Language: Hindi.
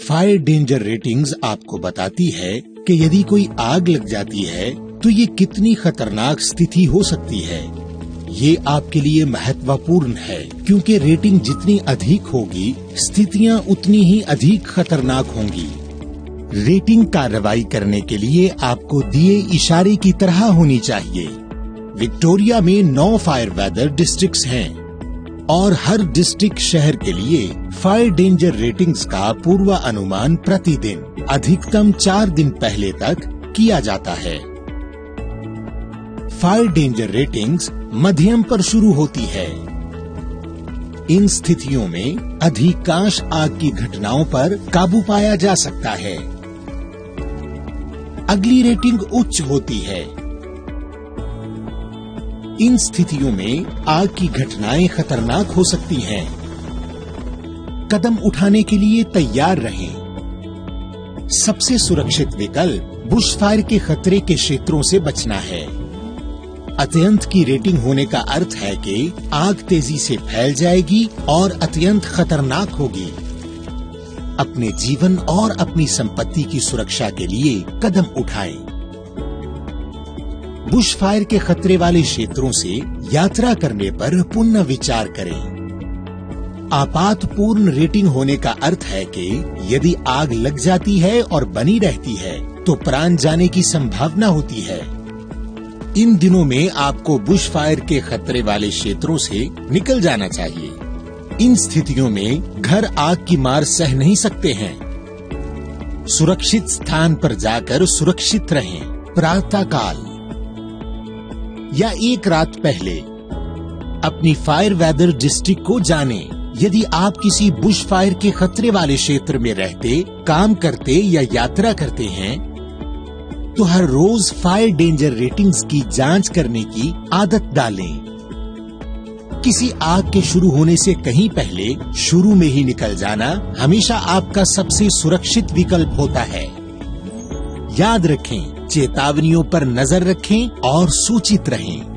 फायर डेंजर रेटिंग्स आपको बताती है कि यदि कोई आग लग जाती है तो ये कितनी खतरनाक स्थिति हो सकती है। ये आपके लिए महत्वपूर्ण है, क्योंकि रेटिंग जितनी अधिक होगी, स्थितियाँ उतनी ही अधिक खतरनाक होंगी। रेटिंग कार्रवाई करने के लिए आपको दिए इशारे की तरह होनी चाहिए। विक्टोरिया में नौ फायर वेदर डिस्ट्रिक्ट्स हैं। और हर डिस्ट्रिक्ट शहर के लिए फायर डेंजर रेटिंग्स का पूर्वानुमान प्रतिदिन, अधिकतम चार दिन पहले तक किया जाता है। फायर डेंजर रेटिंग्स मध्यम पर शुरू होती है। इन स्थितियों में अधिकांश आग की घटनाओं पर काबू पाया जा सकता है। अगली रेटिंग उच्च होती है। इन स्थितियों में आग की घटनाएँ खतरनाक हो सकती हैं। कदम उठाने के लिए तैयार रहें। सबसे सुरक्षित विकल्प बुश फायर के खतरे के क्षेत्रों से बचना है। अत्यंत की रेटिंग होने का अर्थ है कि आग तेज़ी से फैल जाएगी और अत्यंत खतरनाक होगी। अपने जीवन और अपनी संपत्ति की सुरक्षा के लिए कदम उठाएँ। बुश फायर के खतरे वाले क्षेत्रों से यात्रा करने पर पुनः विचार करें। आपातपूर्ण रेटिंग होने का अर्थ है कि यदि आग लग जाती है और बनी रहती है तो प्राण जाने की संभावना होती है। इन दिनों में आपको बुश फायर के खतरे वाले क्षेत्रों से निकल जाना चाहिए। इन स्थितियों में घर आग की मार सह नहीं सकते हैं। सुरक्षित स्थान पर जाकर सुरक्षित रहें। प्रातः काल या एक रात पहले, अपनी फायर वेदर डिस्ट्रिक्ट को जाने। यदि आप किसी बुश फायर के खतरे वाले क्षेत्र में रहते, काम करते या यात्रा करते हैं तो हर रोज फायर डेंजर रेटिंग्स की जाँच करने की आदत डालें। किसी आग के शुरू होने से कहीं पहले, शुरू में ही निकल जाना हमेशा आपका सबसे सुरक्षित विकल्प होता है। याद रखें चेतावनियों पर नज़र रखें और सूचित रहें।